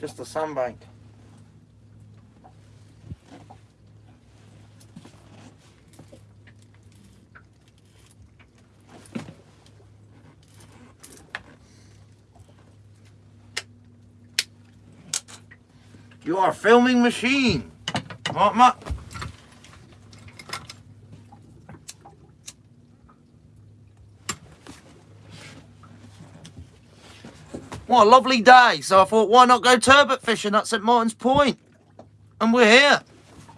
Just a sandbank. You are a filming machine. What, What a lovely day. So I thought, why not go turbot fishing at St Martin's Point? And we're here.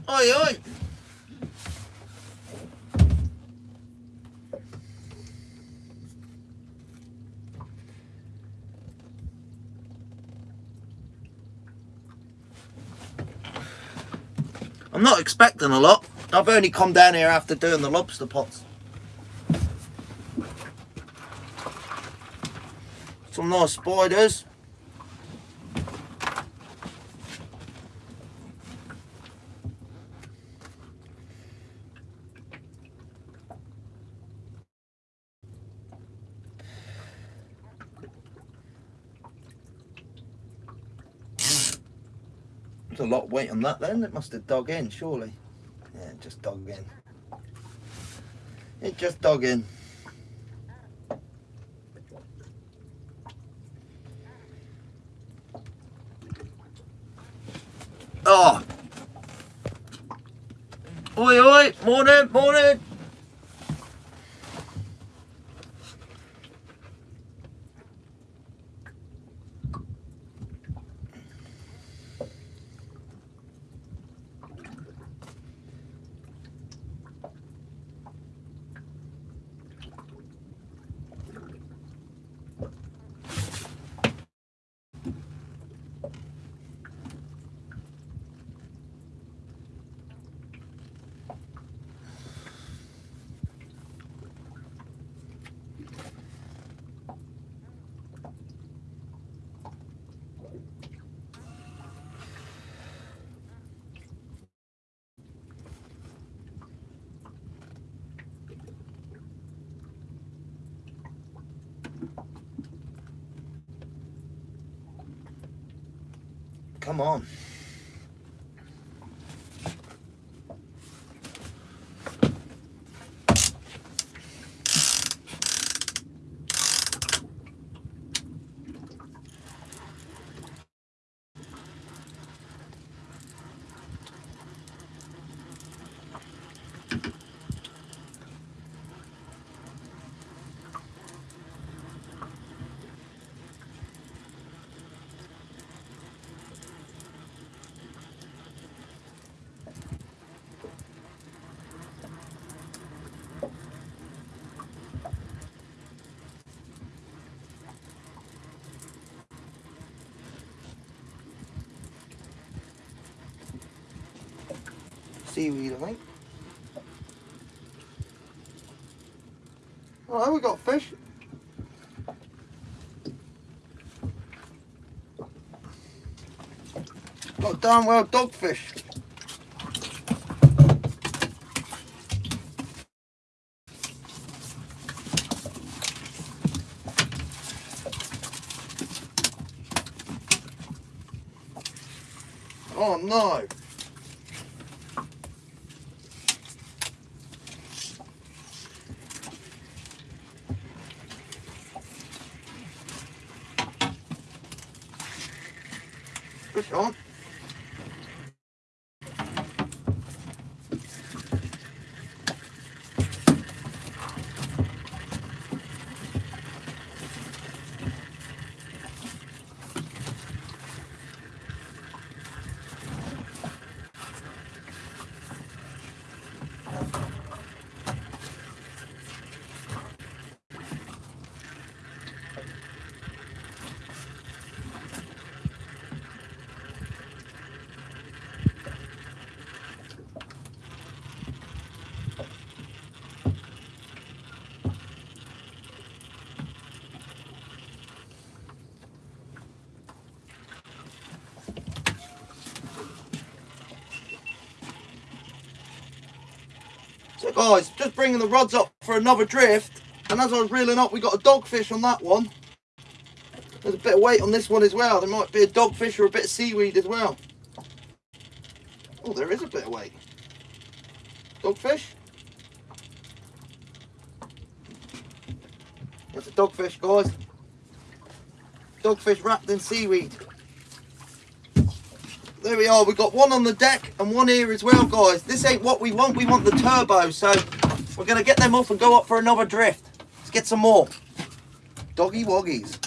Oi, oi. I'm not expecting a lot. I've only come down here after doing the lobster pots. Some nice spiders. There's a lot of weight on that then. It must have dug in, surely. Yeah, just dug in. It just dug in. Oh! Oi, oi! Morning, Seaweed, I think. Oh, we got fish. Got damn well dogfish. Oh no. Fish guys, oh, just bringing the rods up for another drift. And as I was reeling up, we got a dogfish on that one. There's a bit of weight on this one as well. There might be a dogfish or a bit of seaweed as well. Oh, there is a bit of weight. Dogfish? That's a dogfish, guys. Dogfish wrapped in seaweed. There we are. We've got one on the deck and one here as well, guys. This ain't what we want. We want the turbot. So we're going to get them off and go up for another drift. Let's get some more. Doggy woggies.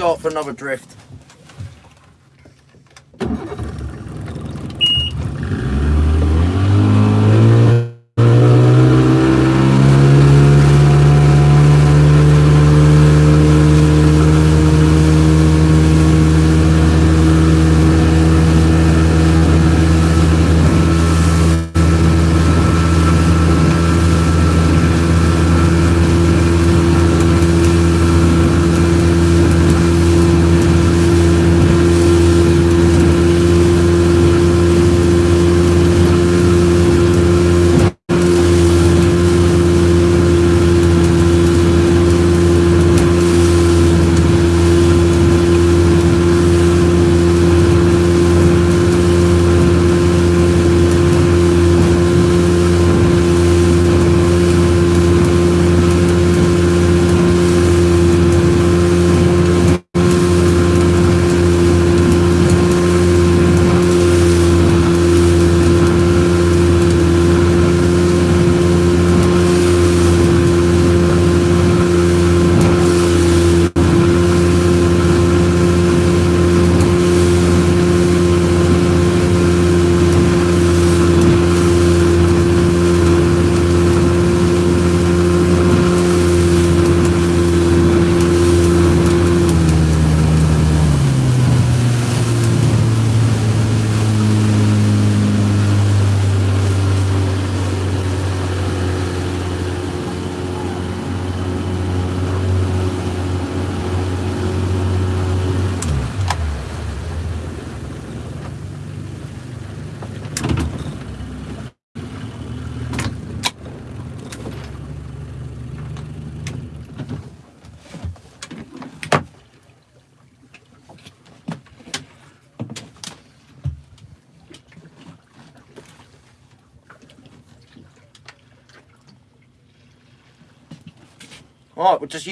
Up for another drift.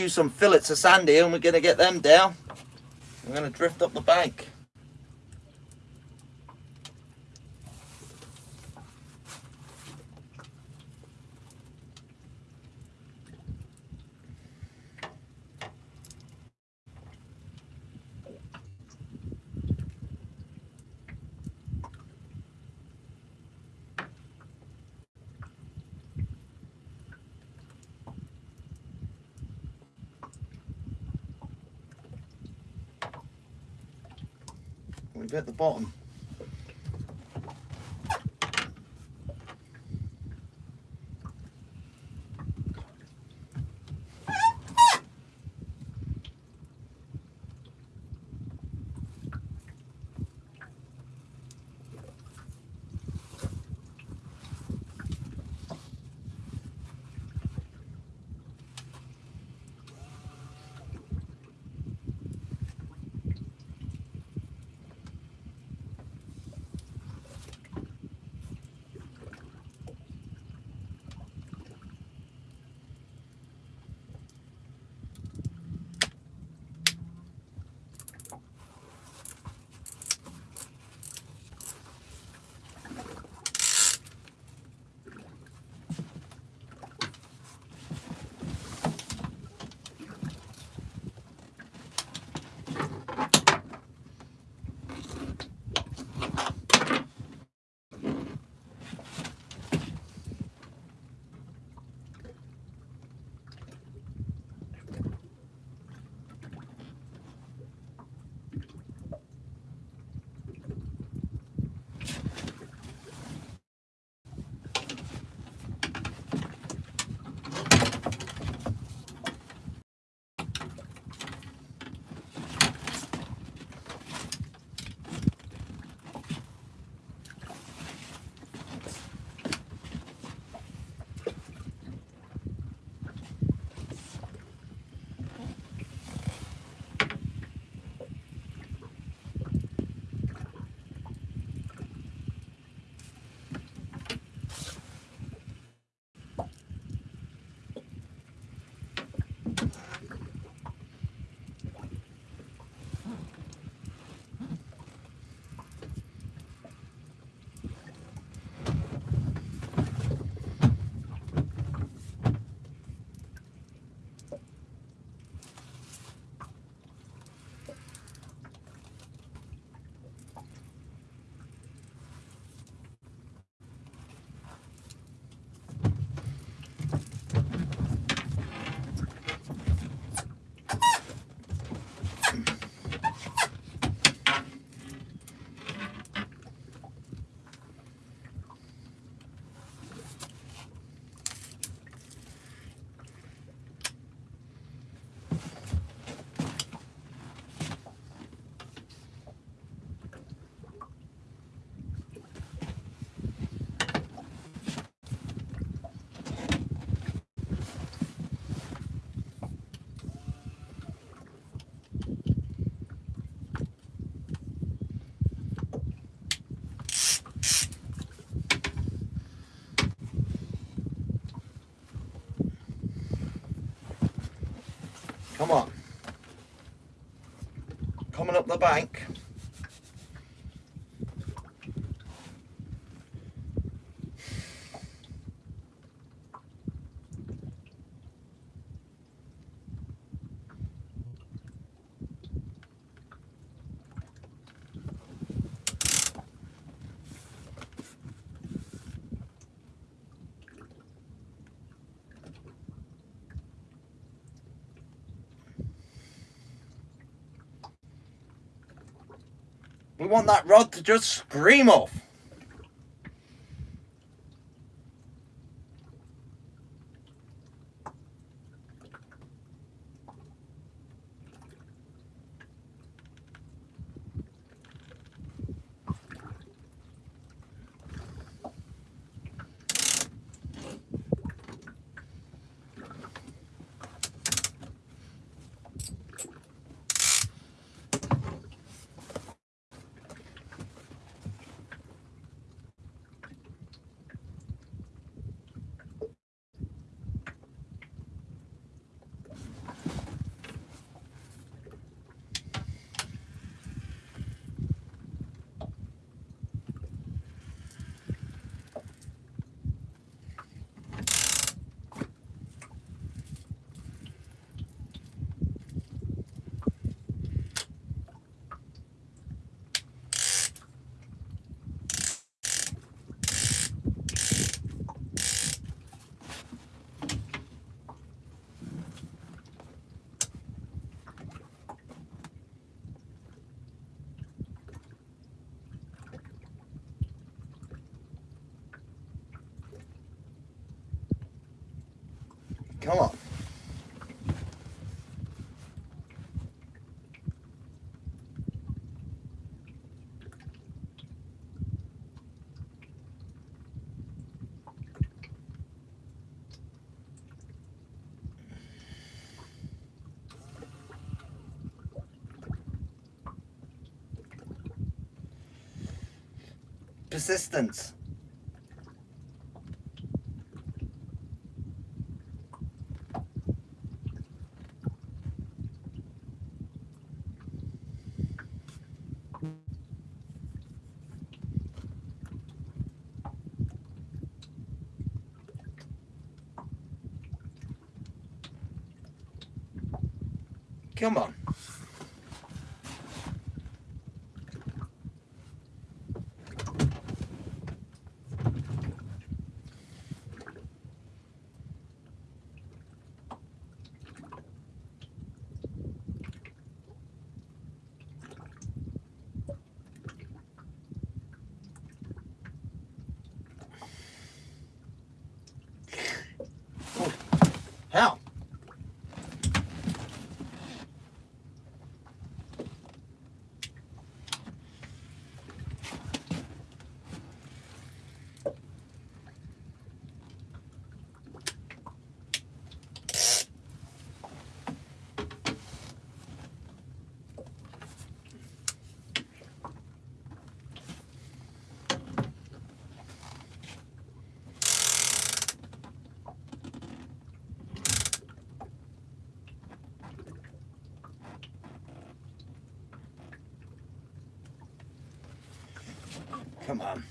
Some fillets of sand here and we're going to get them down. We're going to drift up the bank. The bank. We want that rod to just scream off. Persistence. Come on. Oh, How? Come on.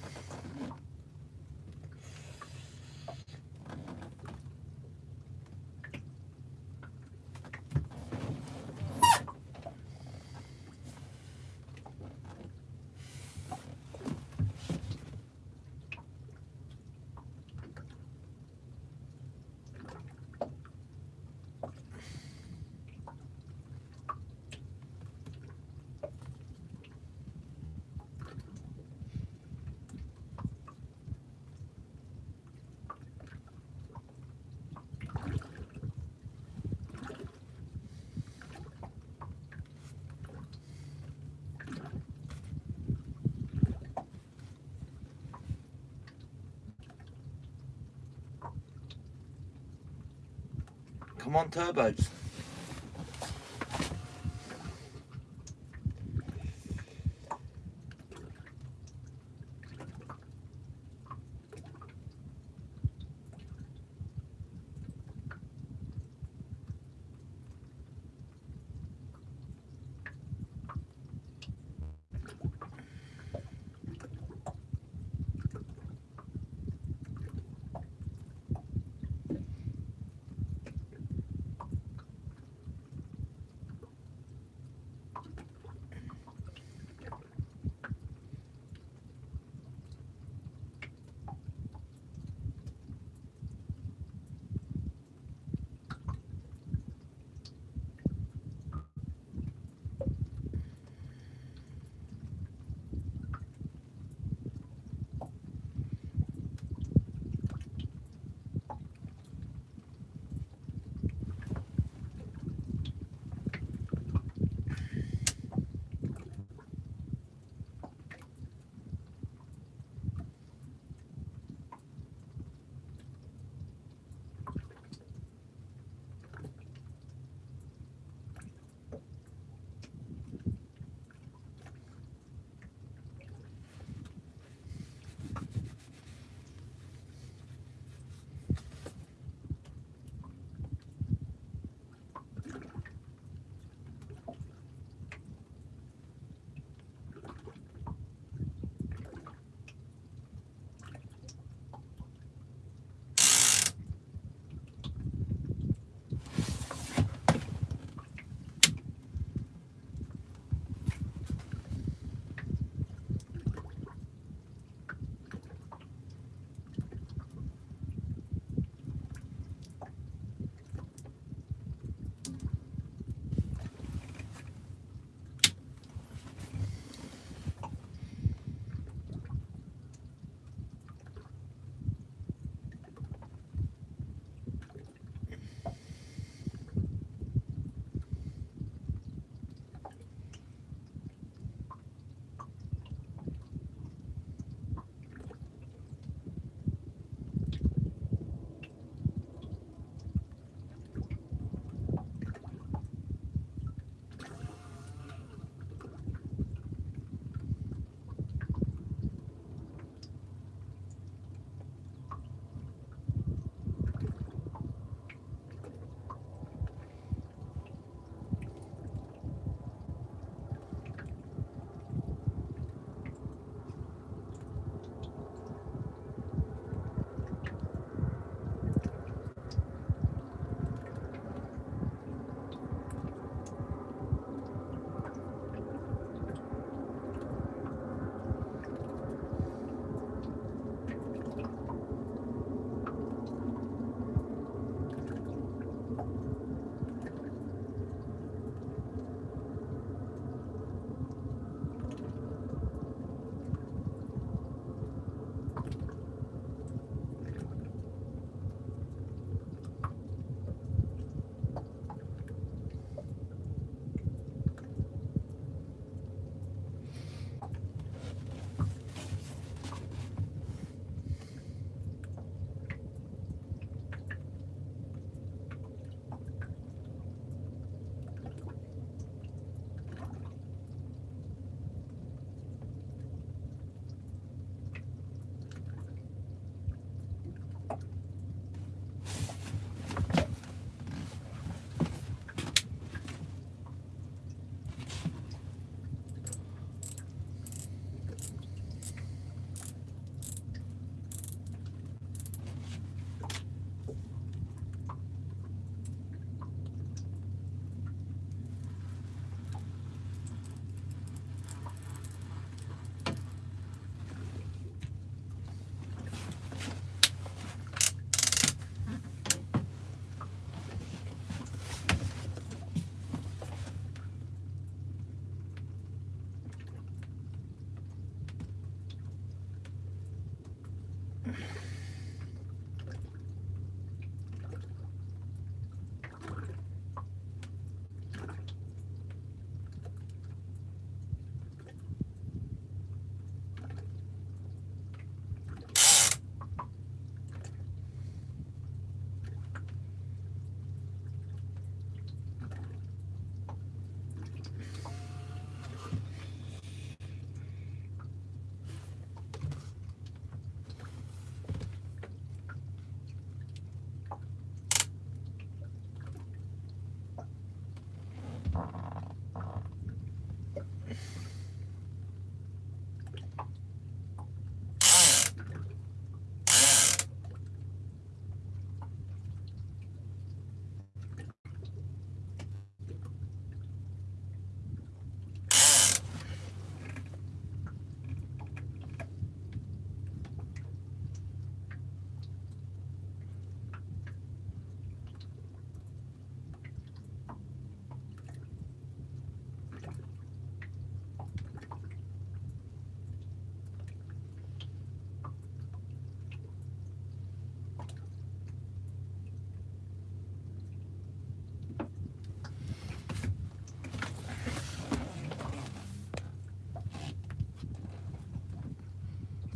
Come on, turbos.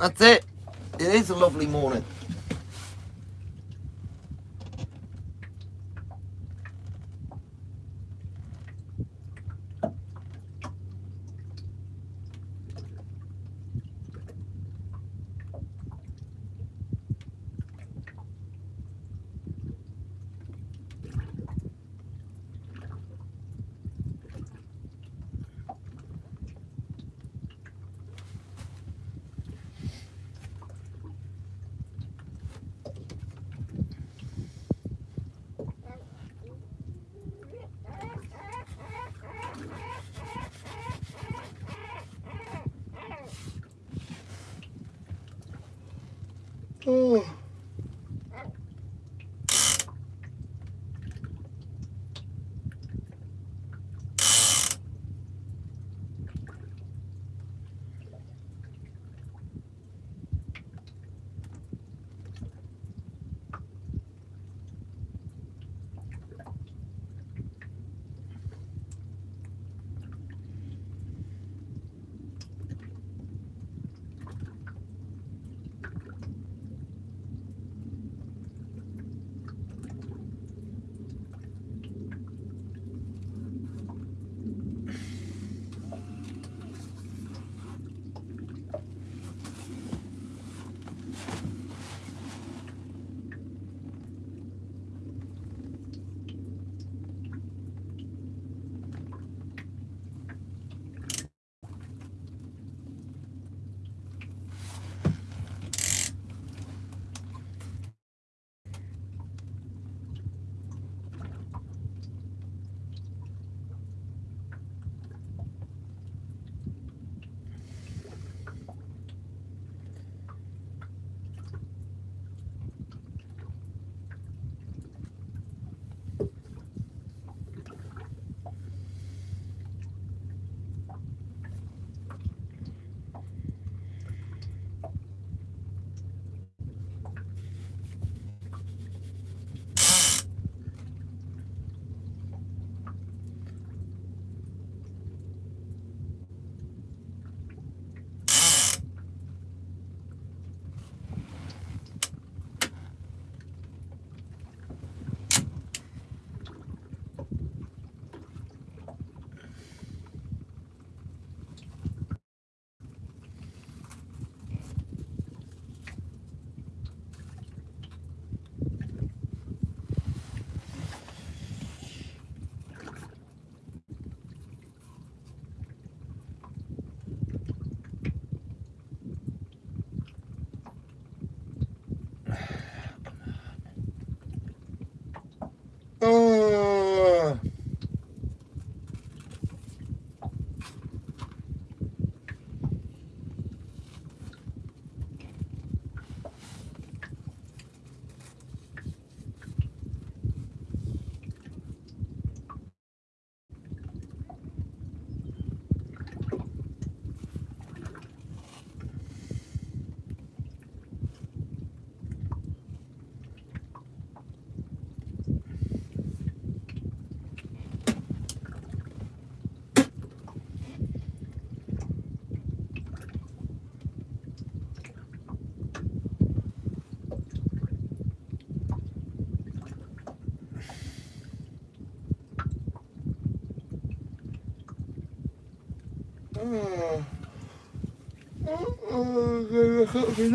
That's it. It is a lovely morning. Oh. Oh, oh, you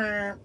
know,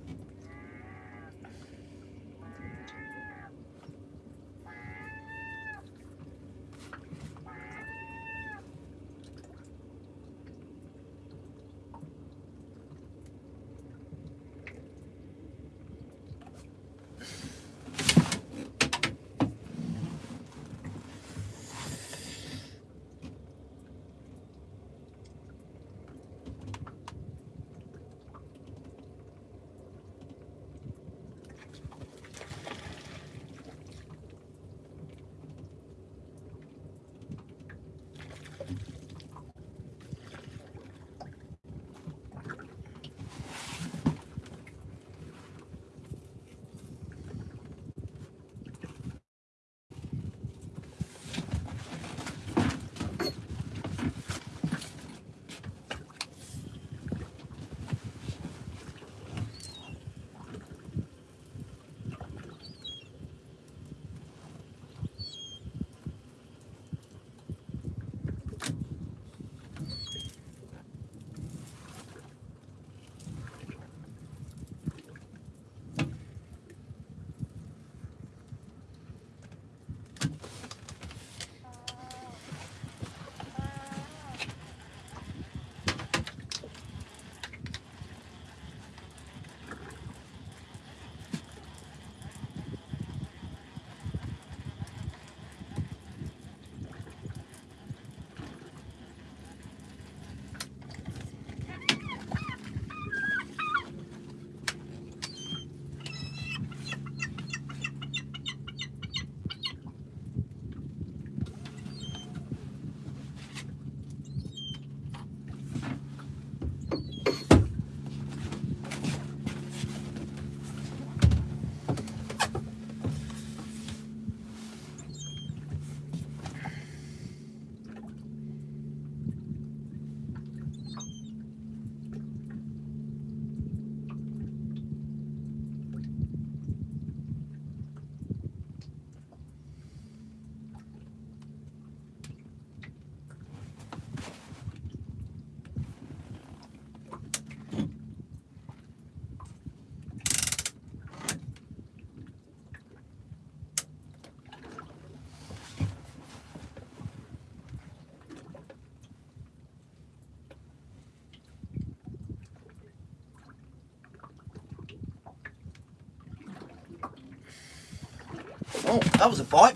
that was a bite.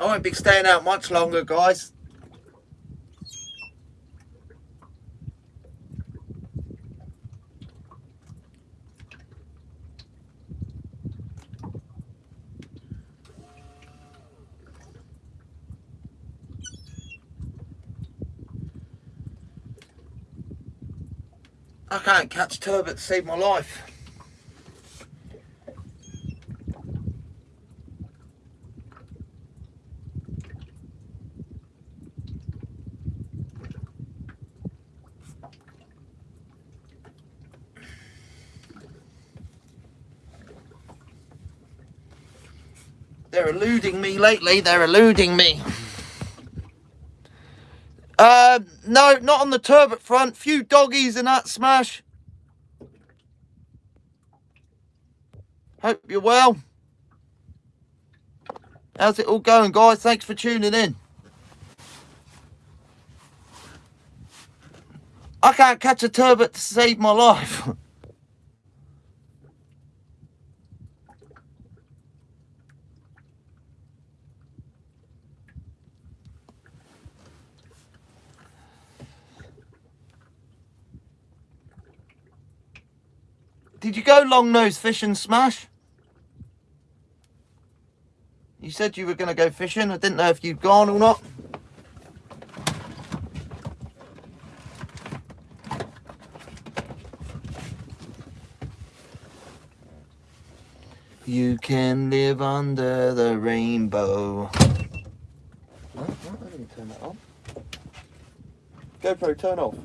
I won't be staying out much longer, guys. I can't catch turbot to save my life. They're eluding me lately, they're eluding me. Uh, no, not on the turbot front. Few doggies in that smash. Hope you're well. How's it all going, guys? Thanks for tuning in. I can't catch a turbot to save my life. go long nose fishing, Smash? You said you were going to go fishing. I didn't know if you'd gone or not. You can live under the rainbow. GoPro, turn off.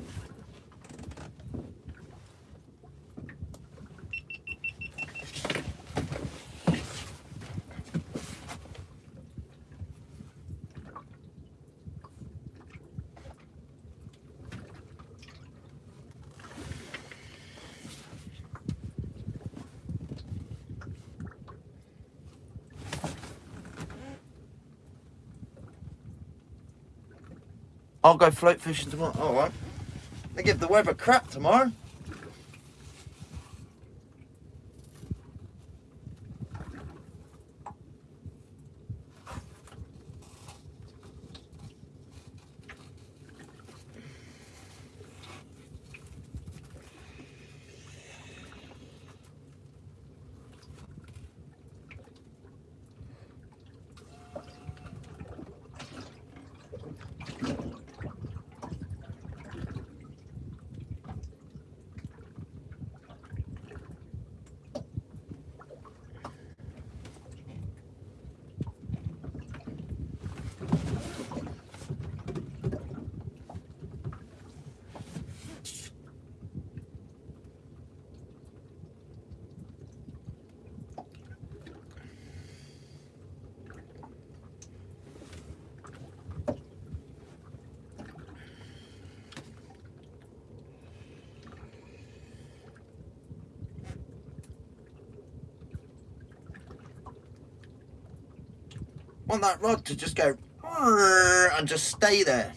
I'll go float fishing tomorrow. All right. They give the weather crap tomorrow. Want that rod to just go and just stay there.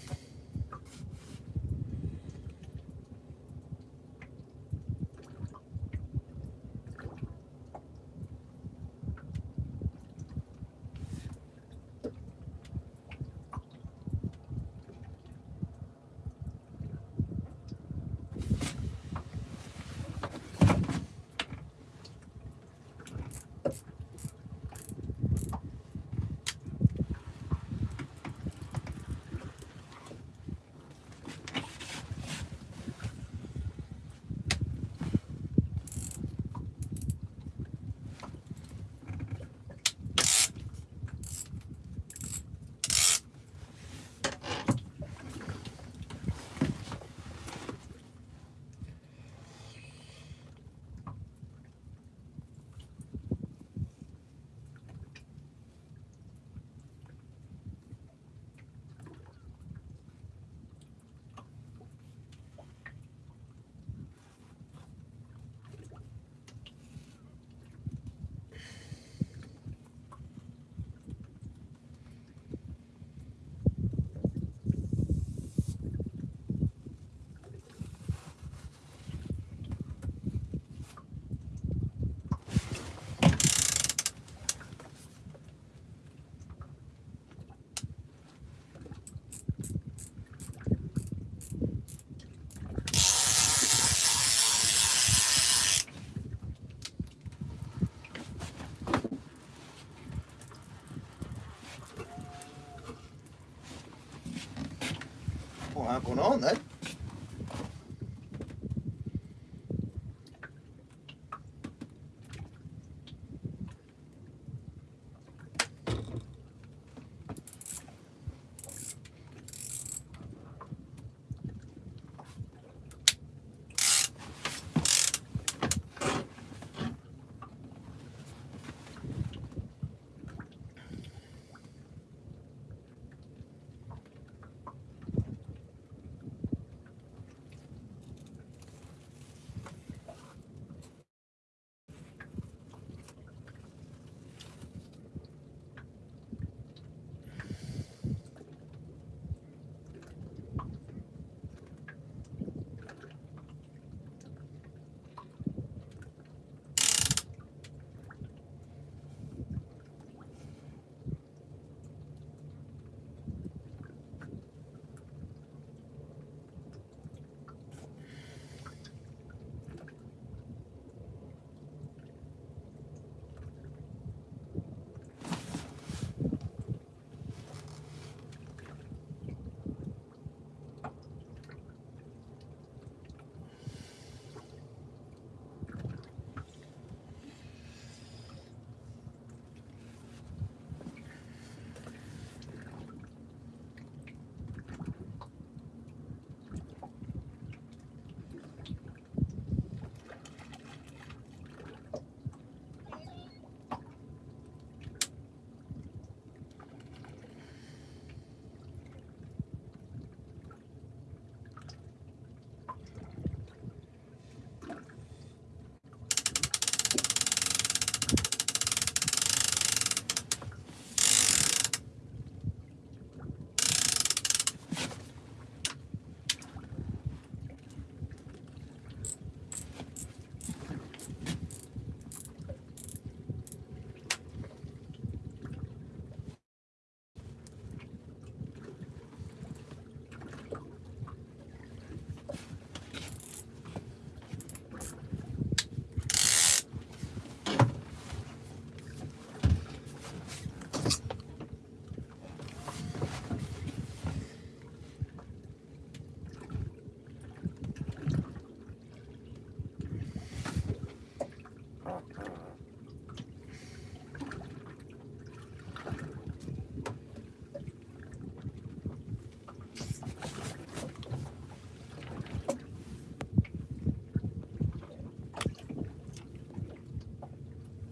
What going on then?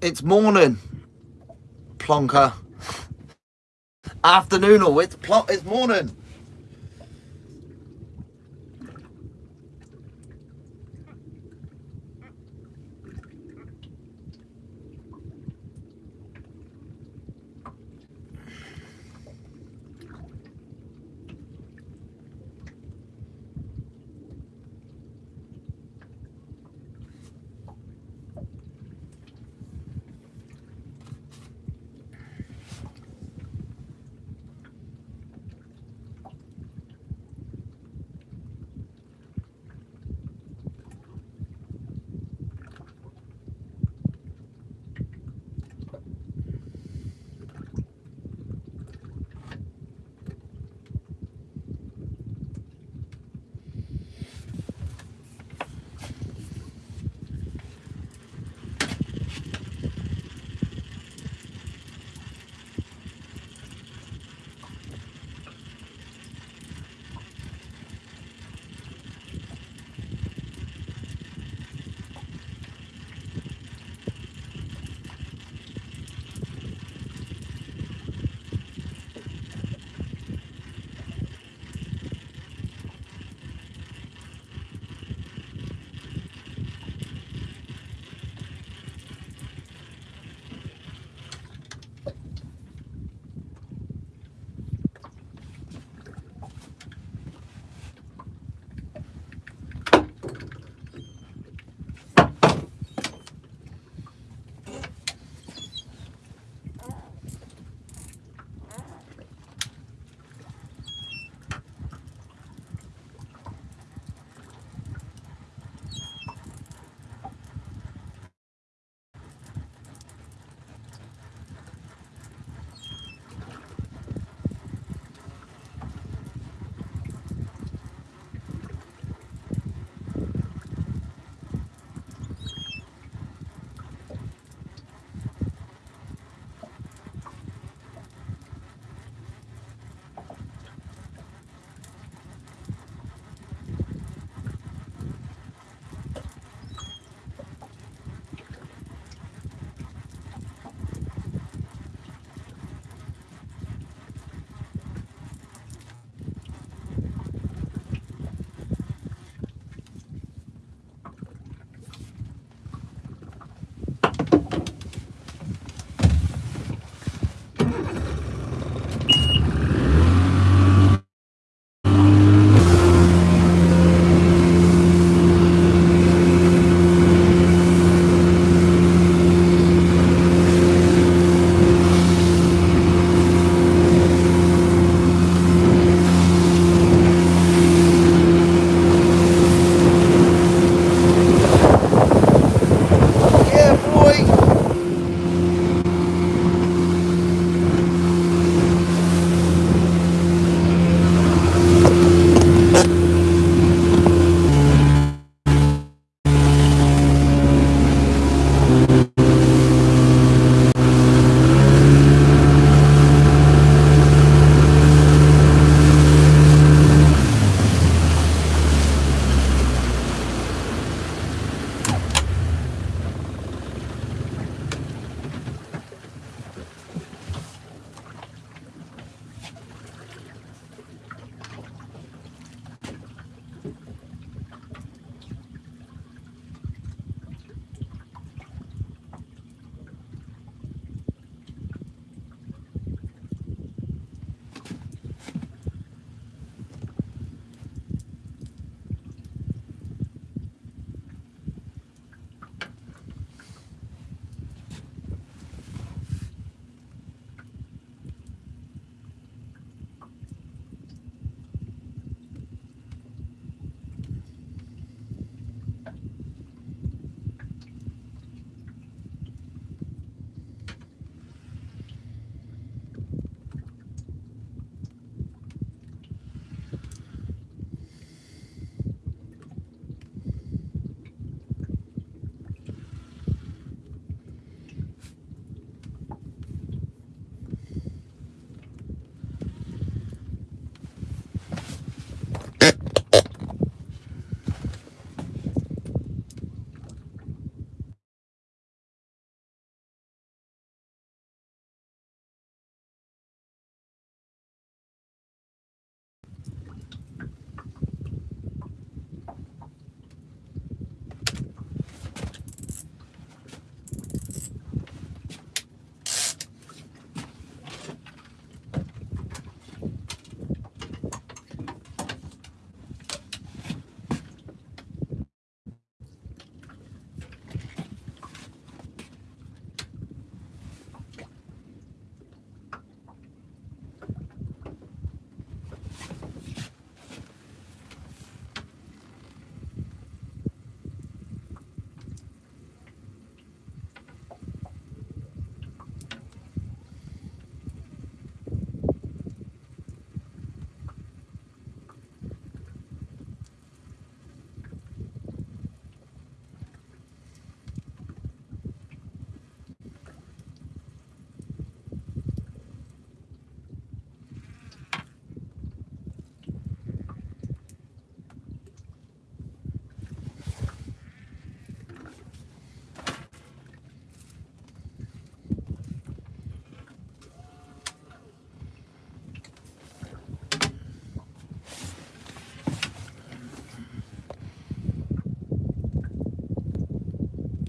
It's morning, plonker. Afternoon or it's. It's morning.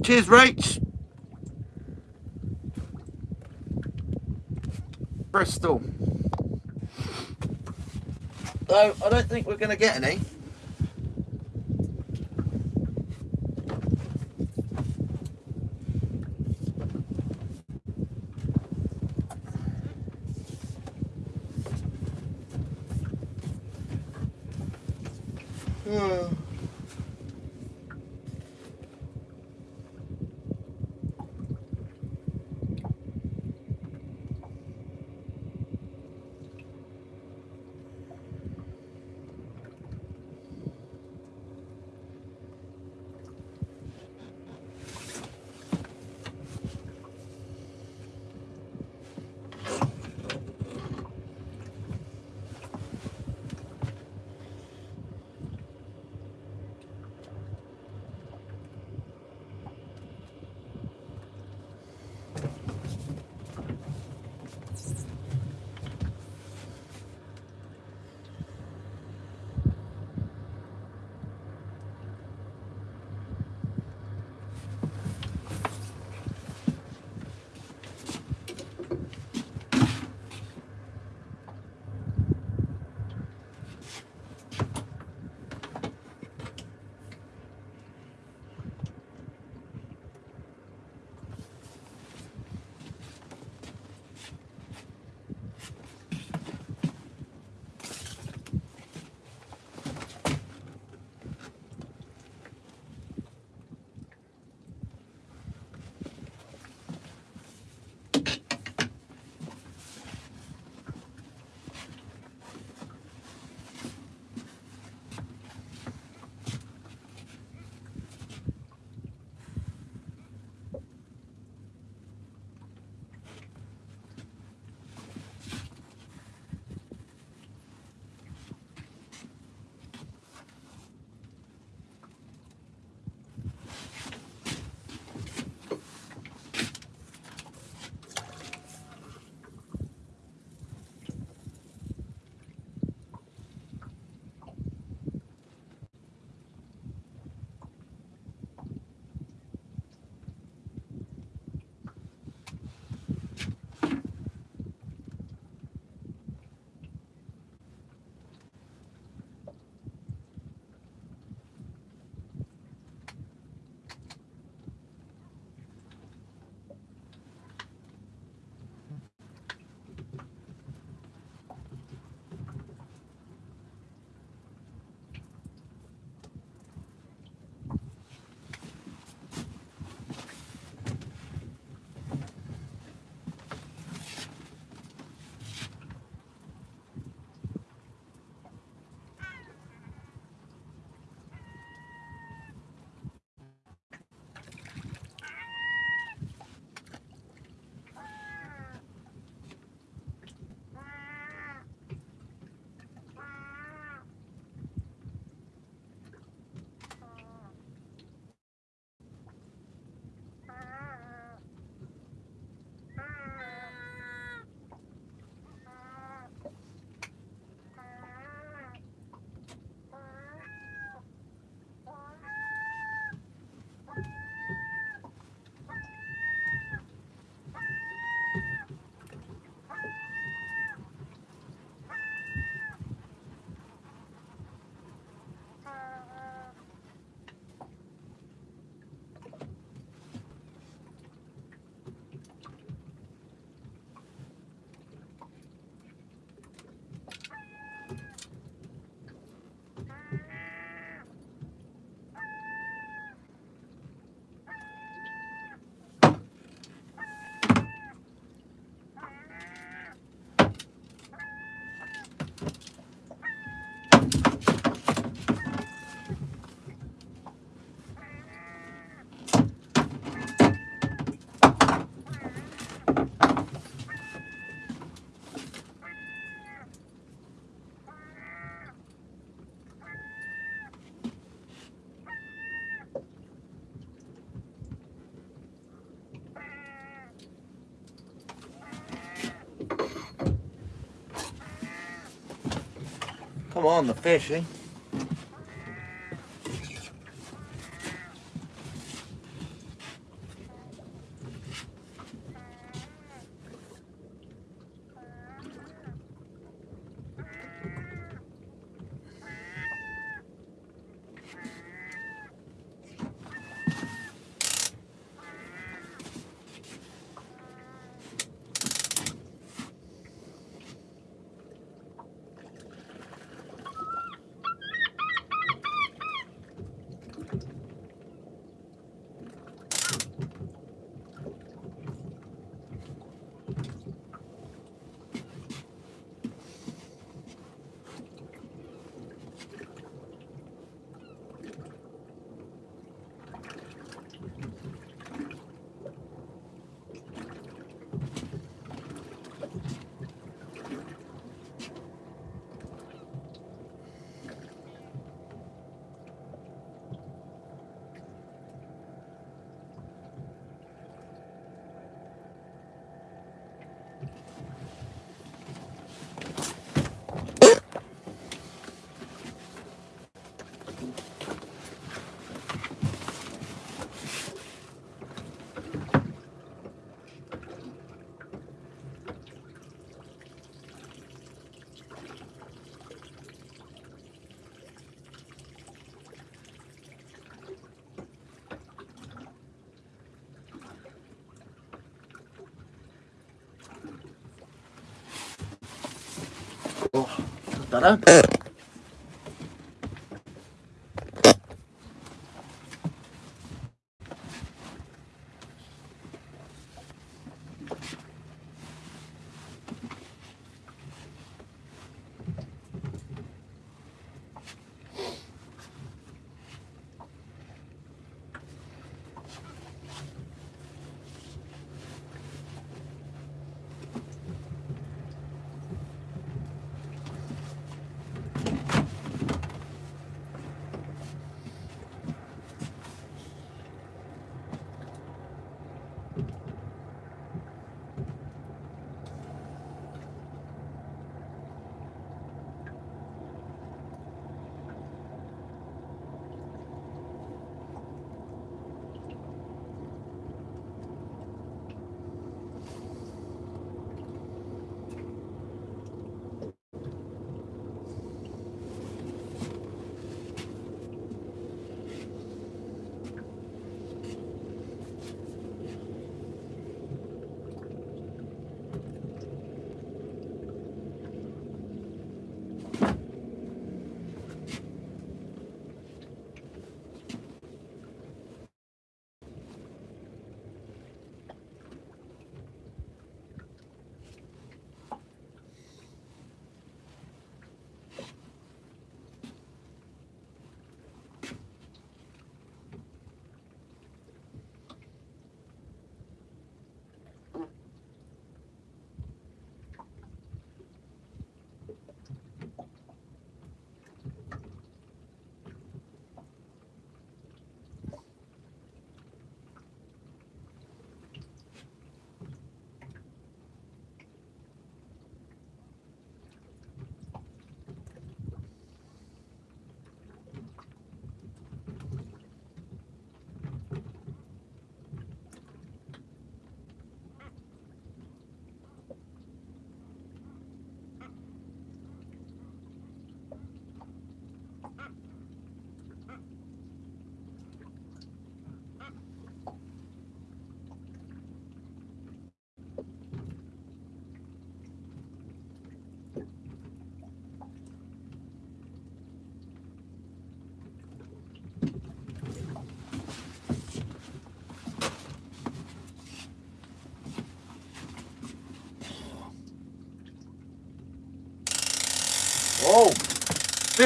Cheers, Rach. Bristol. So, I don't think we're going to get any. Hmm. On, the fish, eh? Cut that out.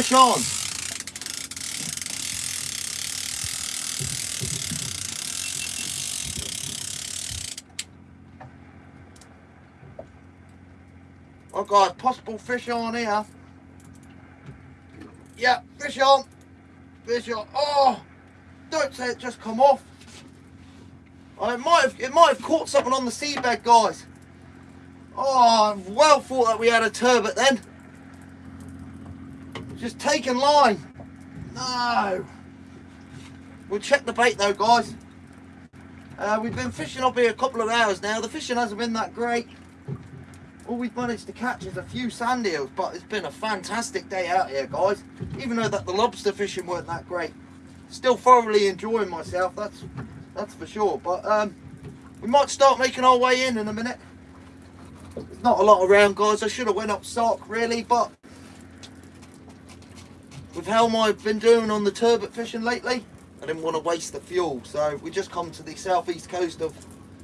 Fish on. Oh God, possible fish on here. Yeah, fish on. Fish on. Oh, don't say it just come off. Oh, it might have, it might have caught something on the seabed, guys. Oh, I well thought that we had a turbot then. Just taking line. No. We'll check the bait though, guys. Uh, we've been fishing up here a couple of hours now. The fishing hasn't been that great. All we've managed to catch is a few sand eels, but it's been a fantastic day out here, guys. Even though that the lobster fishing weren't that great. Still thoroughly enjoying myself, that's that's for sure. But um, we might start making our way in in a minute. There's not a lot around, guys. I should have went up stock, really, but with how I've been doing on the turbot fishing lately, I didn't want to waste the fuel. So we just come to the southeast coast of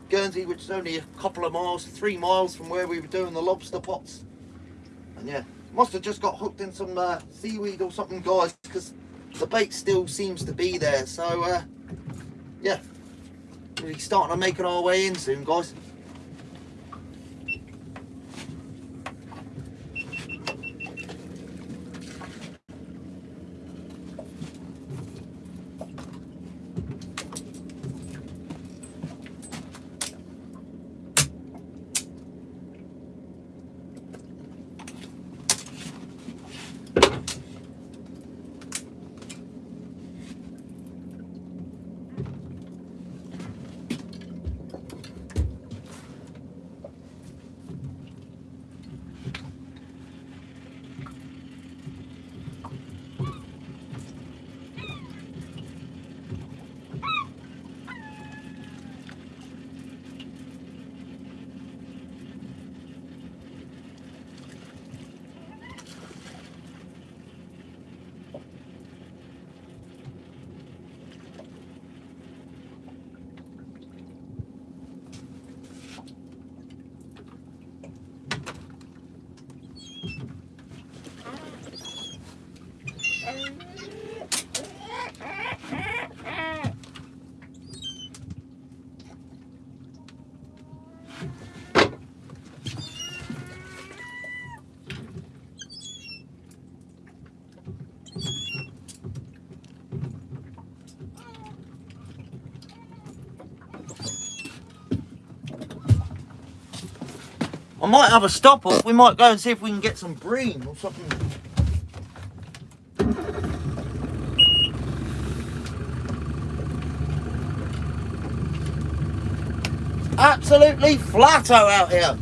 Guernsey, which is only a couple of miles, three miles from where we were doing the lobster pots. And yeah, must have just got hooked in some uh, seaweed or something, guys, because the bait still seems to be there. So uh, yeah, we're starting to making our way in soon, guys. Might have a stop off. We might go and see if we can get some bream or something. Absolutely flatto out here.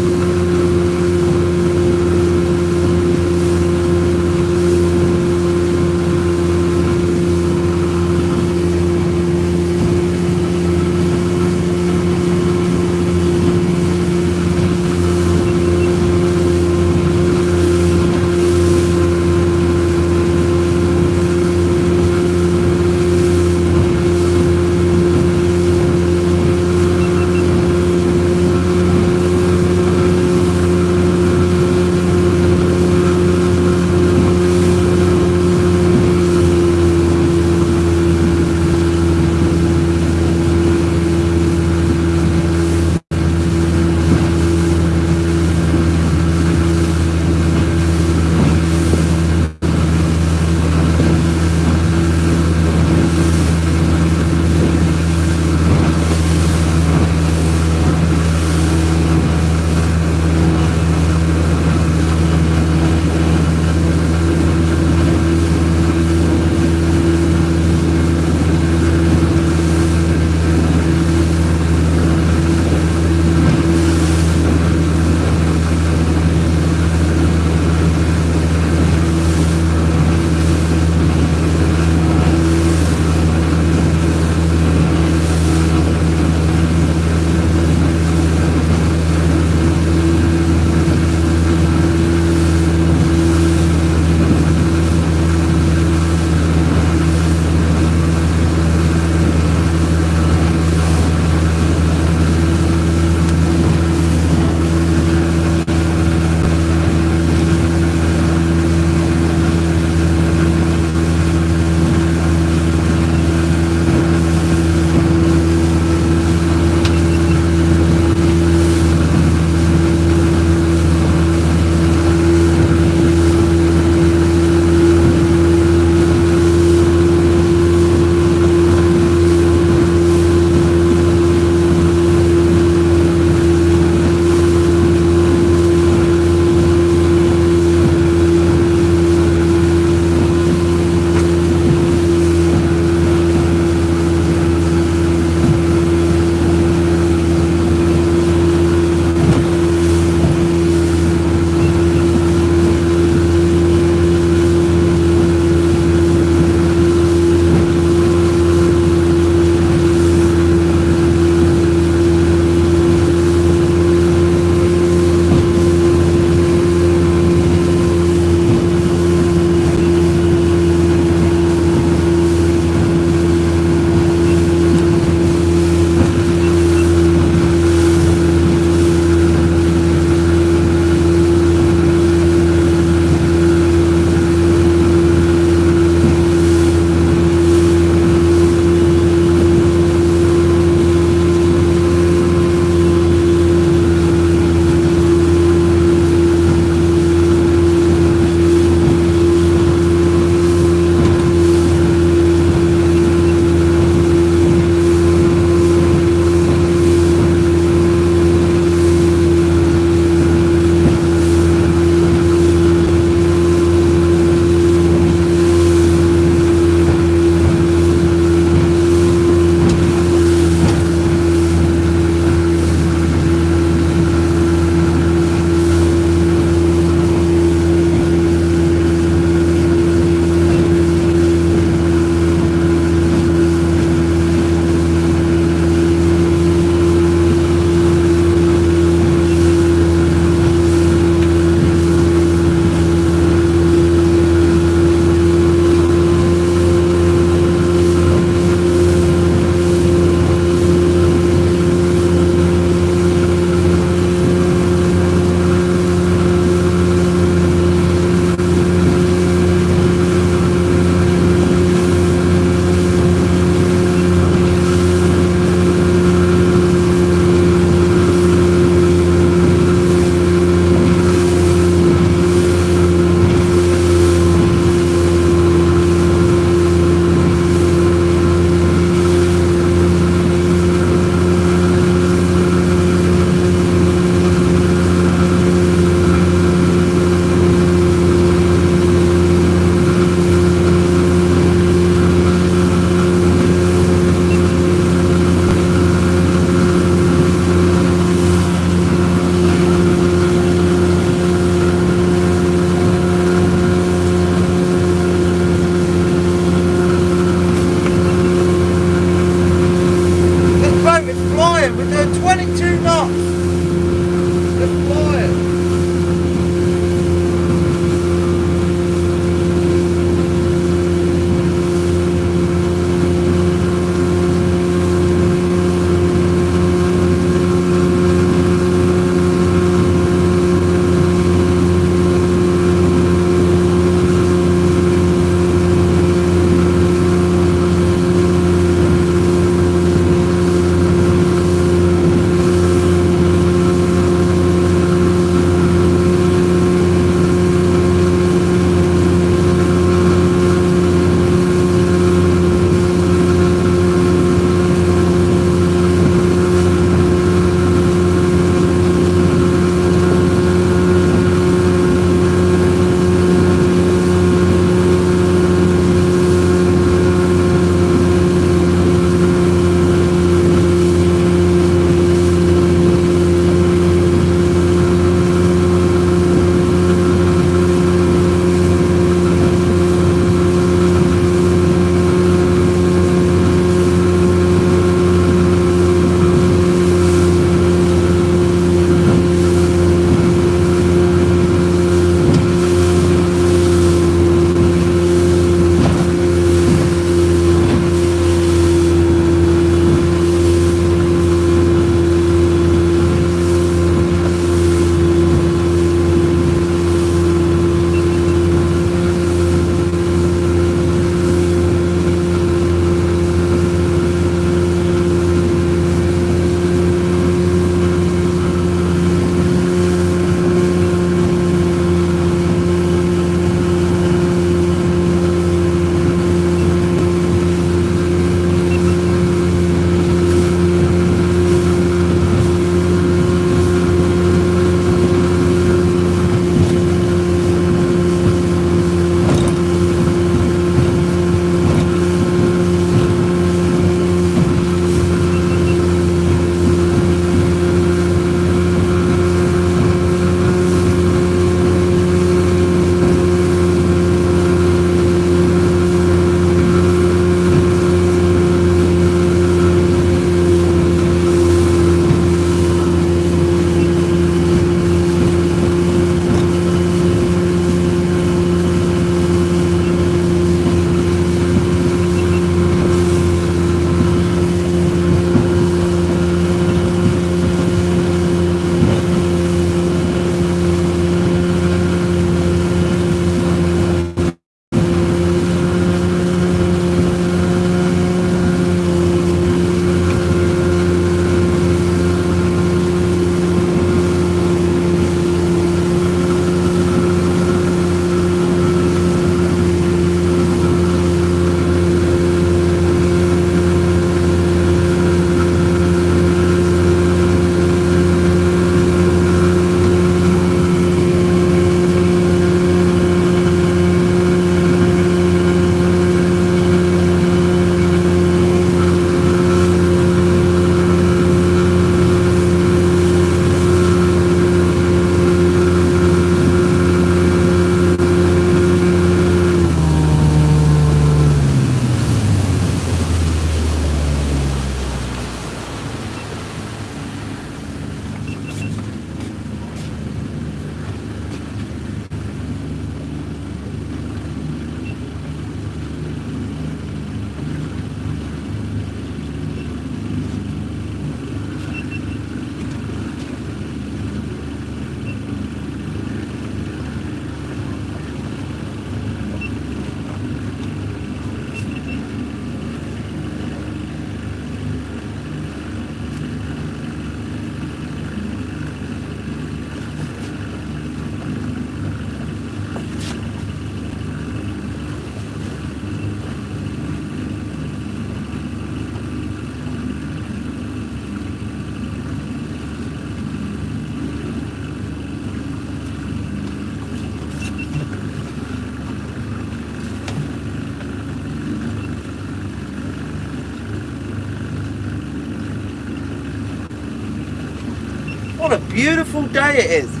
Beautiful day it is.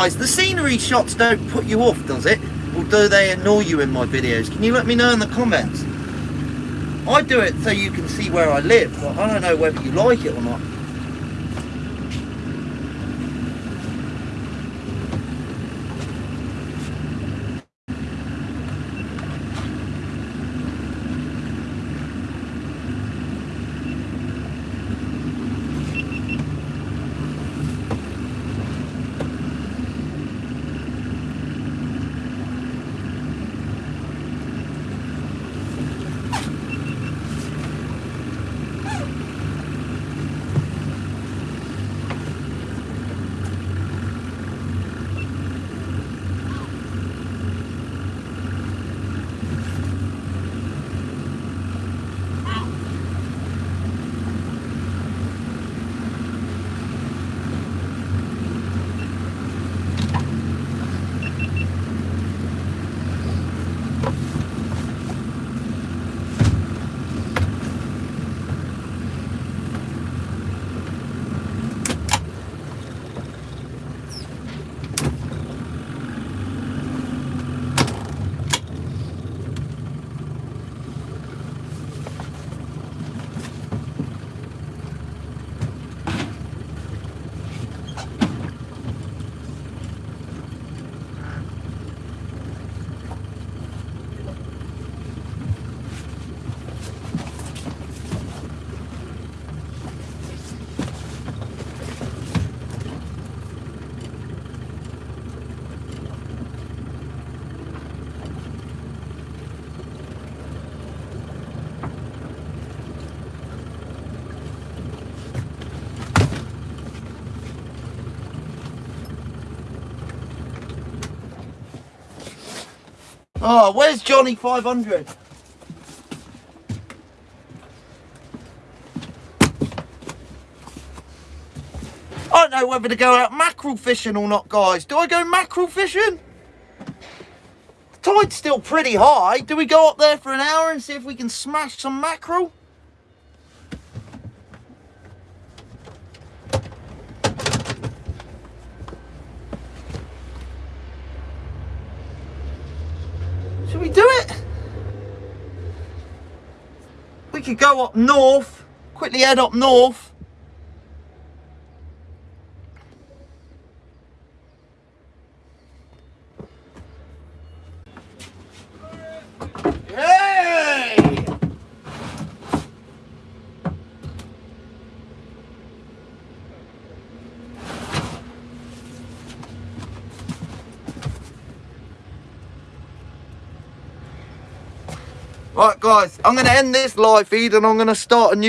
Guys, the scenery shots don't put you off, does it? Or do they annoy you in my videos? Can you let me know in the comments? I do it so you can see where I live, but I don't know whether you like it or not. Oh, where's Johnny 500? I don't know whether to go out mackerel fishing or not, guys. Do I go mackerel fishing? The tide's still pretty high. Do we go up there for an hour and see if we can smash some mackerel? Should we do it? We could go up north, quickly head up north. Right, guys, I'm going to end this live feed and I'm going to start a new